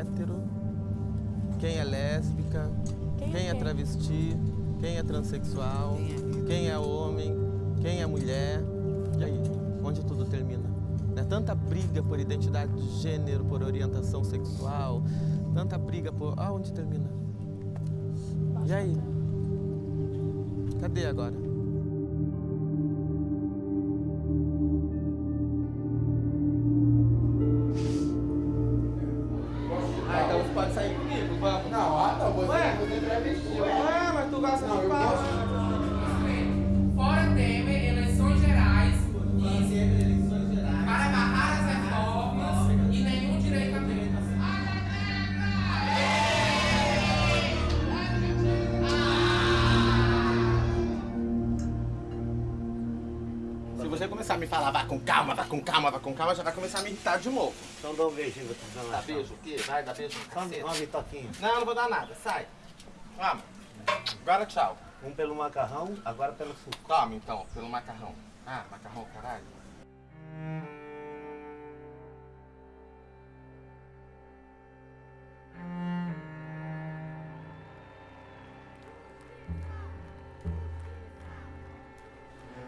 hétero, quem é lésbica, quem, quem é, é travesti, quem é transexual, quem é? quem é homem, quem é mulher. E aí, onde tudo termina? Né? Tanta briga por identidade de gênero, por orientação sexual, tanta briga por... Ah, onde termina? E aí? Cadê agora? Com calma, vai com calma, vai com calma, já vai começar a me irritar de novo. Então dá um beijinho pra tu Dá beijo o quê? Vai, dá beijo. Vamos, toquinho. Não, não vou dar nada, sai. Vamos. Agora tchau. Um pelo macarrão, agora pelo suco. Toma então, pelo macarrão. Ah, macarrão, caralho.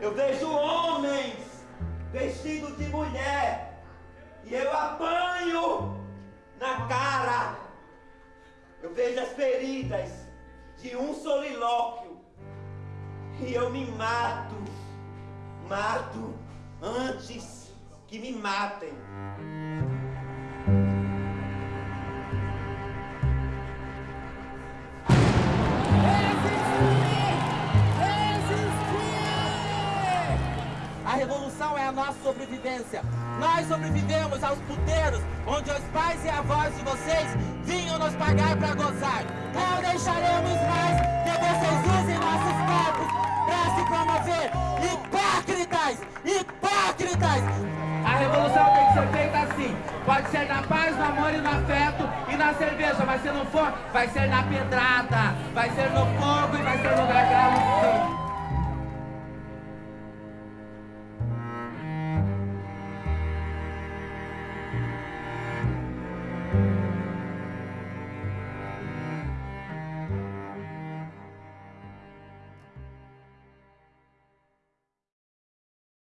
Eu vejo homens vestido de mulher, e eu apanho na cara. Eu vejo as feridas de um solilóquio, e eu me mato, mato antes que me matem. Revolução é a nossa sobrevivência. Nós sobrevivemos aos puteiros, onde os pais e avós de vocês vinham nos pagar para gozar. Não deixaremos mais que vocês usem nossos corpos para se promover. Hipócritas! Hipócritas! A revolução tem que ser feita assim. Pode ser na paz, no amor e no afeto e na cerveja, mas se não for, vai ser na pedrada, vai ser no fogo e vai ser no gargalo.